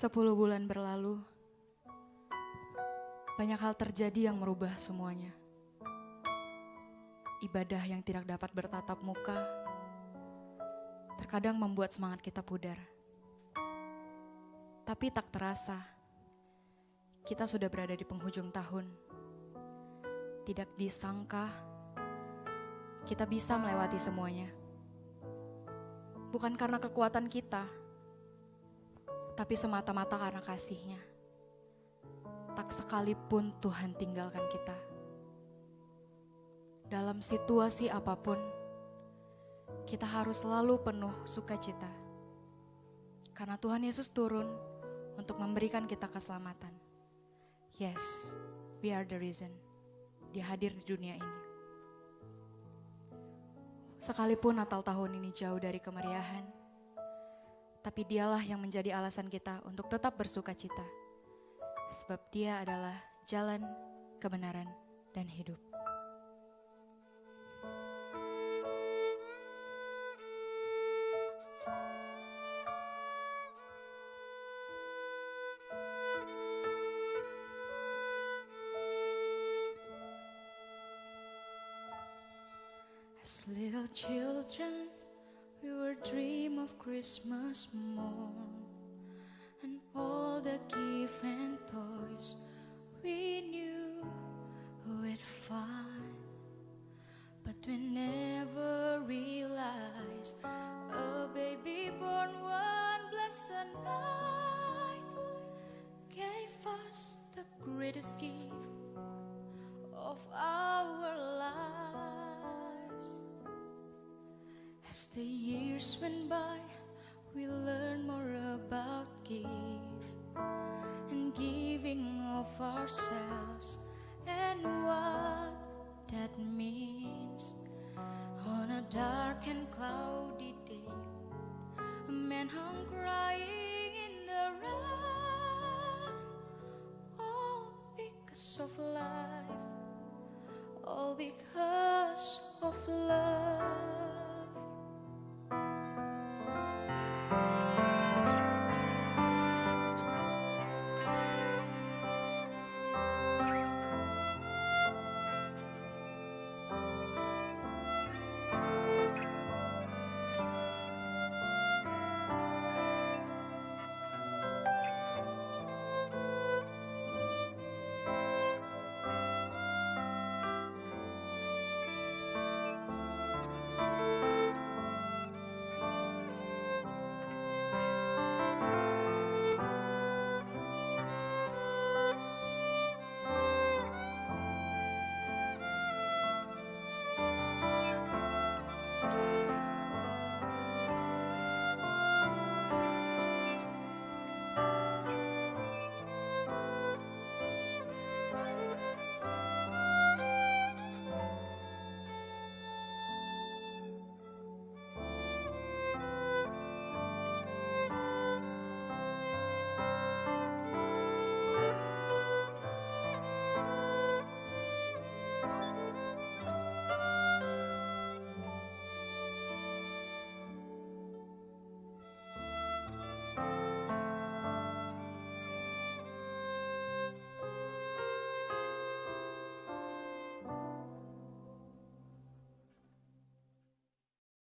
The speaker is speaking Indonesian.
Sepuluh bulan berlalu, banyak hal terjadi yang merubah semuanya. Ibadah yang tidak dapat bertatap muka, terkadang membuat semangat kita pudar. Tapi tak terasa, kita sudah berada di penghujung tahun. Tidak disangka, kita bisa melewati semuanya. Bukan karena kekuatan kita, tapi semata-mata karena kasihnya. Tak sekalipun Tuhan tinggalkan kita. Dalam situasi apa pun, kita harus selalu penuh sukacita. Karena Tuhan Yesus turun untuk memberikan kita keselamatan. Yes, we are the reason. Dia hadir di dunia ini. Sekalipun Natal tahun ini jauh dari kemeriahan, tapi dialah yang menjadi alasan kita untuk tetap bersuka cita. Sebab dia adalah jalan, kebenaran, dan hidup. As little children, we were dream of Christmas morn and all the gift and toys we knew we'd find. But we never realized a baby born one blessed night gave us the greatest gift of our lives. As the years went by, we learned more about give and giving of ourselves and what that means. On a dark and cloudy day, a man hung crying in the rain, all because of life, all because